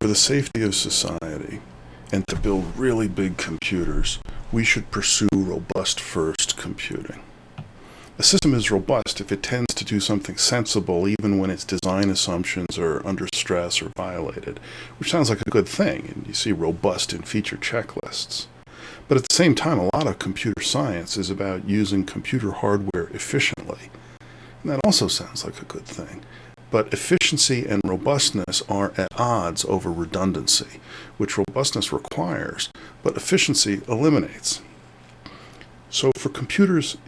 for the safety of society and to build really big computers, we should pursue robust first computing. A system is robust if it tends to do something sensible even when its design assumptions are under stress or violated, which sounds like a good thing, and you see robust in feature checklists. But at the same time, a lot of computer science is about using computer hardware efficiently. And that also sounds like a good thing. But efficiency and robustness are at odds over redundancy, which robustness requires, but efficiency eliminates. So for computers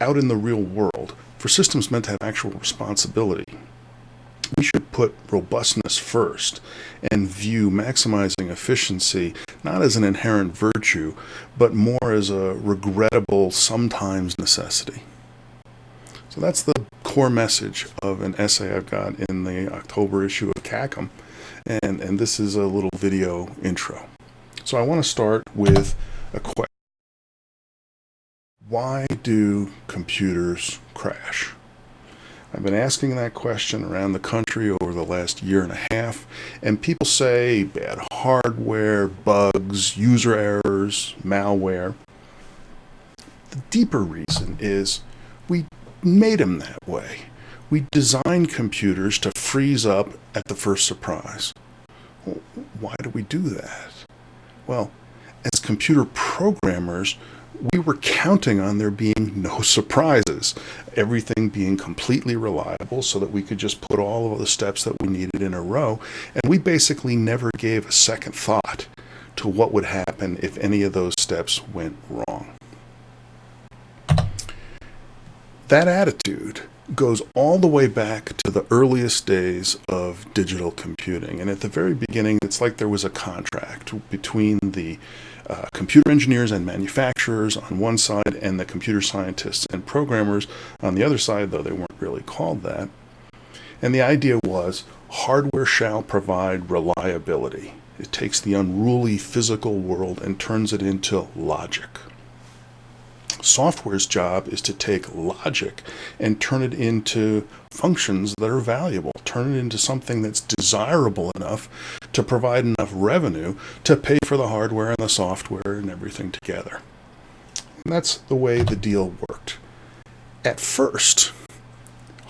out in the real world, for systems meant to have actual responsibility, we should put robustness first and view maximizing efficiency not as an inherent virtue, but more as a regrettable, sometimes necessity. So that's the core message of an essay I've got in the October issue of CACM, and, and this is a little video intro. So I want to start with a question. Why do computers crash? I've been asking that question around the country over the last year and a half, and people say bad hardware, bugs, user errors, malware. The deeper reason is we made them that way. We designed computers to freeze up at the first surprise. Why do we do that? Well, as computer programmers, we were counting on there being no surprises, everything being completely reliable so that we could just put all of the steps that we needed in a row. And we basically never gave a second thought to what would happen if any of those steps went wrong. That attitude goes all the way back to the earliest days of digital computing. And at the very beginning, it's like there was a contract between the uh, computer engineers and manufacturers on one side and the computer scientists and programmers on the other side, though they weren't really called that. And the idea was hardware shall provide reliability. It takes the unruly physical world and turns it into logic. Software's job is to take logic and turn it into functions that are valuable, turn it into something that's desirable enough to provide enough revenue to pay for the hardware and the software and everything together. And that's the way the deal worked. At first,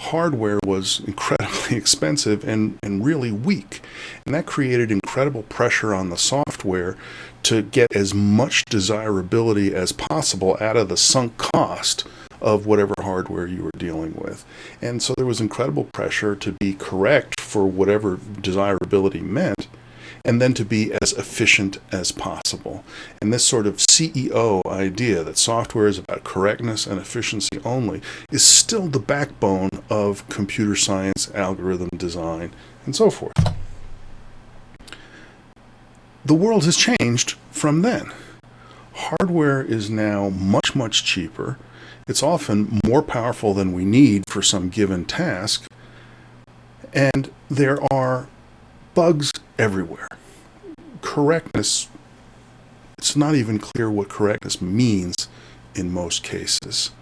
hardware was incredibly expensive and, and really weak. And that created incredible pressure on the software to get as much desirability as possible out of the sunk cost of whatever hardware you were dealing with. And so there was incredible pressure to be correct for whatever desirability meant and then to be as efficient as possible. And this sort of CEO idea that software is about correctness and efficiency only is still the backbone of computer science, algorithm design, and so forth. The world has changed from then. Hardware is now much, much cheaper. It's often more powerful than we need for some given task. And there are bugs everywhere. Correctness, it's not even clear what correctness means in most cases.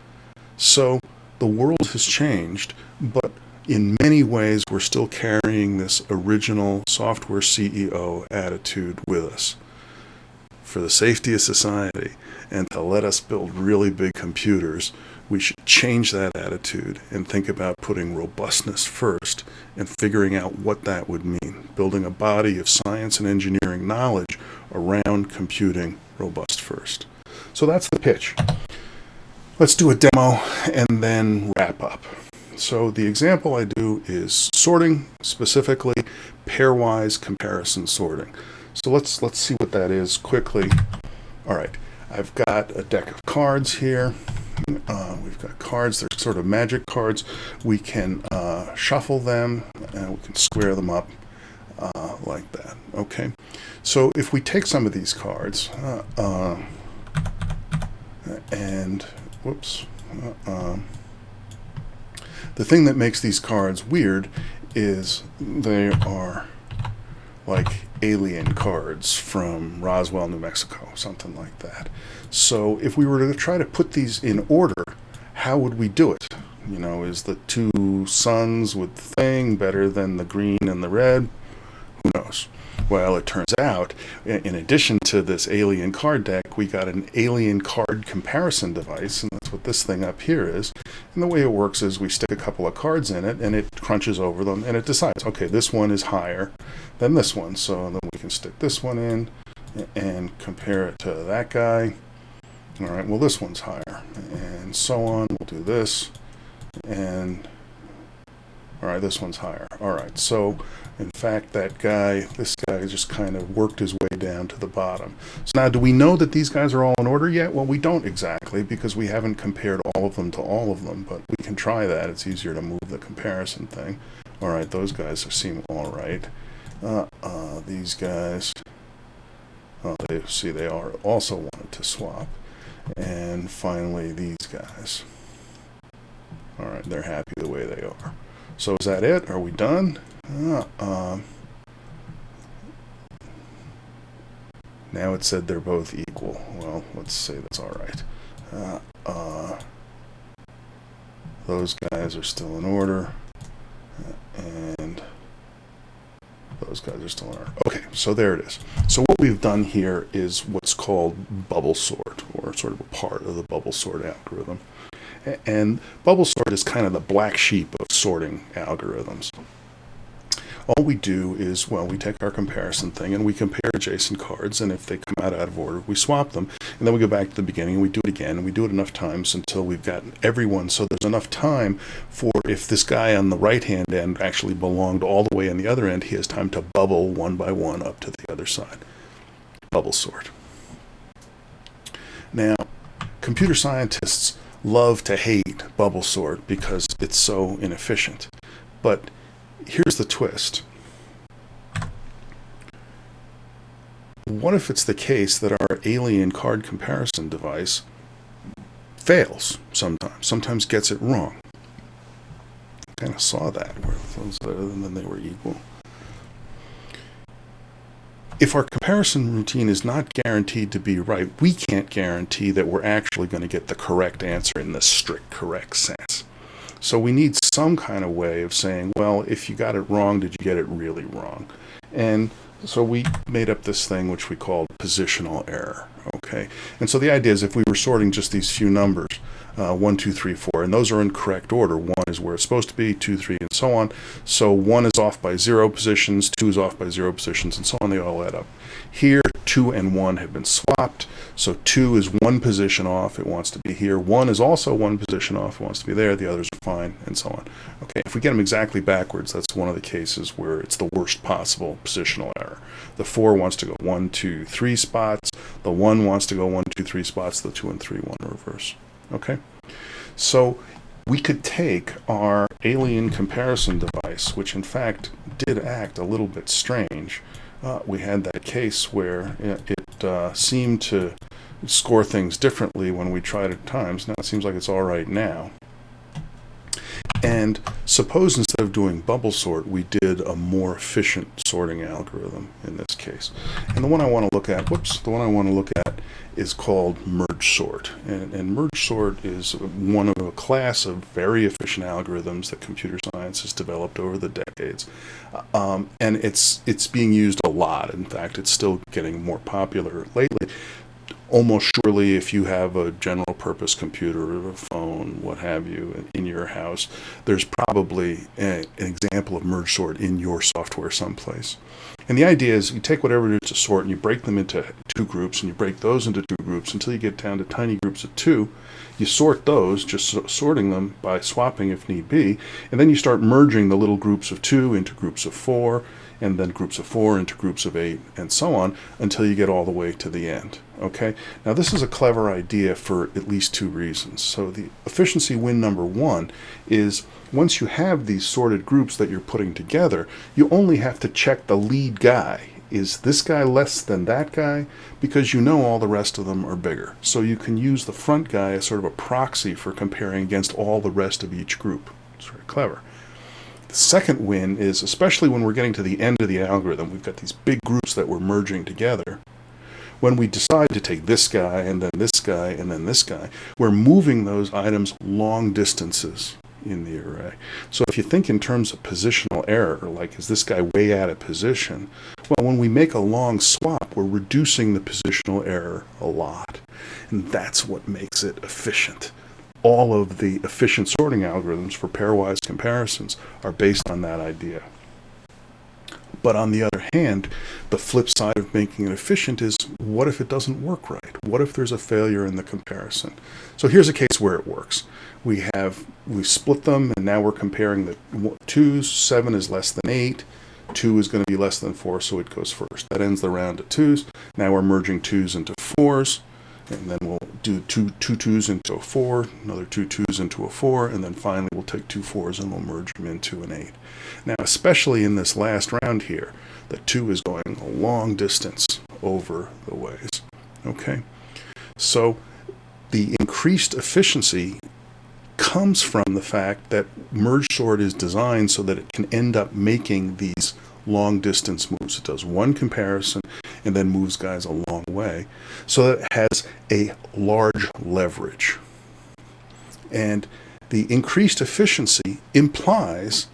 So the world has changed, but in many ways we're still carrying this original software CEO attitude with us. For the safety of society and to let us build really big computers, we should change that attitude and think about putting robustness first and figuring out what that would mean, building a body of science and engineering knowledge around computing robust first. So that's the pitch. Let's do a demo and then wrap up. So the example I do is sorting, specifically pairwise comparison sorting. So let's let's see what that is quickly. All right, I've got a deck of cards here. Uh, we've got cards, they're sort of magic cards. We can uh, shuffle them and we can square them up uh, like that. Okay, so if we take some of these cards uh, uh, and, whoops, uh, um, the thing that makes these cards weird is they are like alien cards from Roswell, New Mexico, something like that. So if we were to try to put these in order, how would we do it? You know, is the two suns with the thing better than the green and the red? Who knows? Well, it turns out, in addition to this alien card deck, we got an alien card comparison device, and that's what this thing up here is. And the way it works is we stick a couple of cards in it, and it crunches over them, and it decides, okay, this one is higher than this one. So then we can stick this one in and compare it to that guy. All right, well, this one's higher, and so on. We'll do this, and all right, this one's higher. All right, so in fact, that guy, this guy just kind of worked his way down to the bottom. So now, do we know that these guys are all in order yet? Well, we don't exactly because we haven't compared all of them to all of them, but we can try that. It's easier to move the comparison thing. All right, those guys seem all right. Uh, uh, these guys, oh, they see they are also wanted to swap. And finally, these guys. All right, they're happy the way they are. So is that it? Are we done? Uh, um, now it said they're both equal. Well, let's say that's all right. Uh, uh, those guys are still in order. And those guys are still in order. Okay, so there it is. So what we've done here is what's called bubble sort, or sort of a part of the bubble sort algorithm. And bubble sort is kind of the black sheep of sorting algorithms. All we do is, well, we take our comparison thing and we compare adjacent cards, and if they come out out of order, we swap them, and then we go back to the beginning and we do it again, and we do it enough times until we've gotten everyone, so there's enough time for if this guy on the right-hand end actually belonged all the way on the other end, he has time to bubble one by one up to the other side. Bubble sort. Now, computer scientists love to hate bubble sort because it's so inefficient. But here's the twist. What if it's the case that our alien card comparison device fails sometimes, sometimes gets it wrong? Kind of saw that where those other than they were equal. If our comparison routine is not guaranteed to be right, we can't guarantee that we're actually going to get the correct answer in the strict correct sense. So we need some kind of way of saying, well, if you got it wrong, did you get it really wrong? And so we made up this thing which we called positional error. Okay, and so the idea is if we were sorting just these few numbers, uh, 1, 2, 3, 4, and those are in correct order. 1 is where it's supposed to be, 2, 3, and so on. So 1 is off by 0 positions, 2 is off by 0 positions, and so on. They all add up. Here, 2 and 1 have been swapped. So 2 is one position off. It wants to be here. 1 is also one position off. It wants to be there. The others are fine, and so on. Okay, if we get them exactly backwards, that's one of the cases where it's the worst possible positional error. The 4 wants to go 1, 2, 3 spots. The 1 wants to go 1, 2, 3 spots. The 2 and 3 want to reverse. Okay, so we could take our alien comparison device, which in fact did act a little bit strange. Uh, we had that case where it uh, seemed to score things differently when we tried it at times. Now it seems like it's all right now. And suppose instead of doing bubble sort, we did a more efficient sorting algorithm in this case. And the one I want to look at, whoops, the one I want to look at is called merge sort. And, and merge sort is one of a class of very efficient algorithms that computer science has developed over the decades. Um, and it's, it's being used a lot. In fact, it's still getting more popular lately almost surely if you have a general purpose computer or a phone, what have you, in your house, there's probably a, an example of merge sort in your software someplace. And the idea is you take whatever it is to sort and you break them into two groups and you break those into two groups until you get down to tiny groups of two. You sort those, just sorting them by swapping if need be, and then you start merging the little groups of two into groups of four and then groups of four into groups of eight, and so on until you get all the way to the end. Okay, now this is a clever idea for at least two reasons. So the efficiency win number one is once you have these sorted groups that you're putting together, you only have to check the lead guy. Is this guy less than that guy? Because you know all the rest of them are bigger. So you can use the front guy as sort of a proxy for comparing against all the rest of each group. It's very clever. The second win is, especially when we're getting to the end of the algorithm, we've got these big groups that we're merging together. When we decide to take this guy and then this guy and then this guy, we're moving those items long distances in the array. So if you think in terms of positional error, like is this guy way out of position? Well, when we make a long swap, we're reducing the positional error a lot. And that's what makes it efficient. All of the efficient sorting algorithms for pairwise comparisons are based on that idea. But on the other hand, the flip side of making it efficient is what if it doesn't work right? What if there's a failure in the comparison? So here's a case where it works. We have, we split them and now we're comparing the twos, seven is less than eight, two is going to be less than four, so it goes first. That ends the round at twos. Now we're merging twos into fours and then we'll do two two twos into a four, another two twos into a four, and then finally we'll take two fours and we'll merge them into an eight. Now, especially in this last round here, the two is going a long distance over the ways. Okay, so the increased efficiency comes from the fact that merge sort is designed so that it can end up making these long distance moves. It does one comparison and then moves guys a long way. So it has a large leverage. And the increased efficiency implies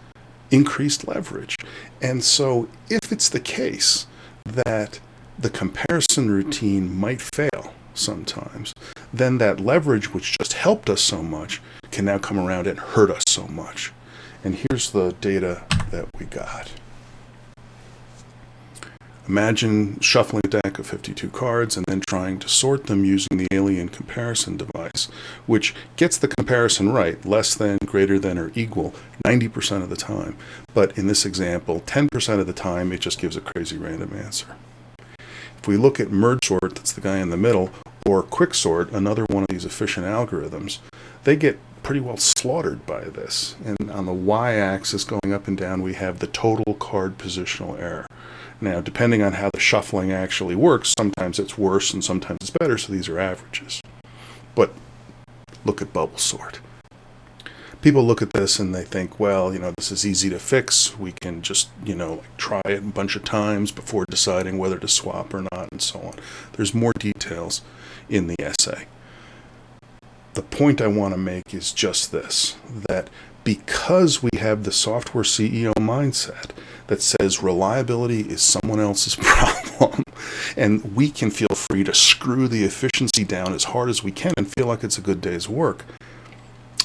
increased leverage. And so if it's the case that the comparison routine might fail sometimes, then that leverage, which just helped us so much, can now come around and hurt us so much. And here's the data that we got. Imagine shuffling a deck of 52 cards and then trying to sort them using the alien comparison device, which gets the comparison right, less than, greater than, or equal 90% of the time. But in this example, 10% of the time, it just gives a crazy random answer. If we look at merge sort, that's the guy in the middle, or quick sort, another one of these efficient algorithms, they get pretty well slaughtered by this. And on the y-axis going up and down, we have the total card positional error. Now, depending on how the shuffling actually works, sometimes it's worse and sometimes it's better, so these are averages. But look at bubble sort. People look at this and they think, well, you know, this is easy to fix. We can just, you know, try it a bunch of times before deciding whether to swap or not and so on. There's more details in the essay. The point I want to make is just this, that because we have the software CEO mindset that says reliability is someone else's problem and we can feel free to screw the efficiency down as hard as we can and feel like it's a good day's work,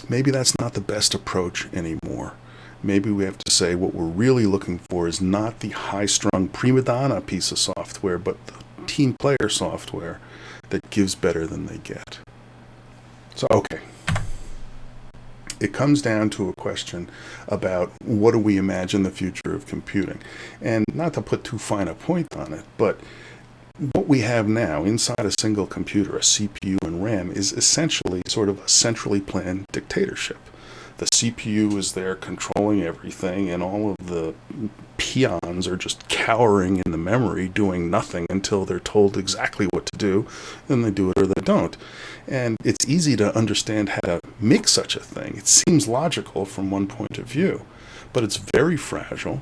maybe that's not the best approach anymore. Maybe we have to say what we're really looking for is not the high-strung prima donna piece of software, but the team player software that gives better than they get. So, okay it comes down to a question about what do we imagine the future of computing. And not to put too fine a point on it, but what we have now inside a single computer, a CPU and RAM, is essentially sort of a centrally planned dictatorship. The CPU is there controlling everything, and all of the peons are just cowering in the memory, doing nothing until they're told exactly what to do, then they do it or they don't. And it's easy to understand how to make such a thing. It seems logical from one point of view, but it's very fragile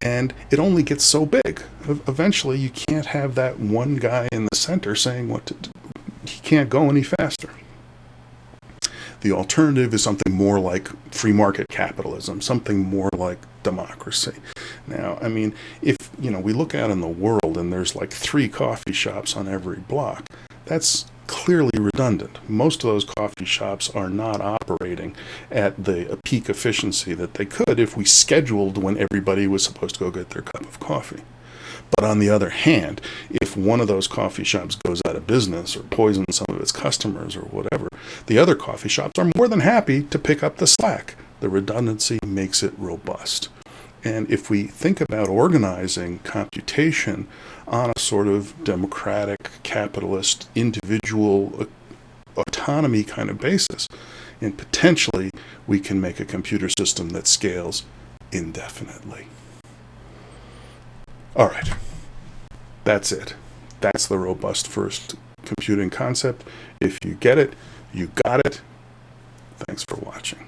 and it only gets so big. Eventually, you can't have that one guy in the center saying what to do. He can't go any faster. The alternative is something more like free market capitalism, something more like democracy. Now, I mean, if, you know, we look out in the world and there's like three coffee shops on every block, that's clearly redundant. Most of those coffee shops are not operating at the peak efficiency that they could if we scheduled when everybody was supposed to go get their cup of coffee. But on the other hand, if one of those coffee shops goes out of business or poisons some of its customers or whatever, the other coffee shops are more than happy to pick up the slack. The redundancy makes it robust. And if we think about organizing computation on a sort of democratic, capitalist, individual autonomy kind of basis, and potentially we can make a computer system that scales indefinitely. All right, that's it. That's the robust first computing concept. If you get it, you got it. Thanks for watching.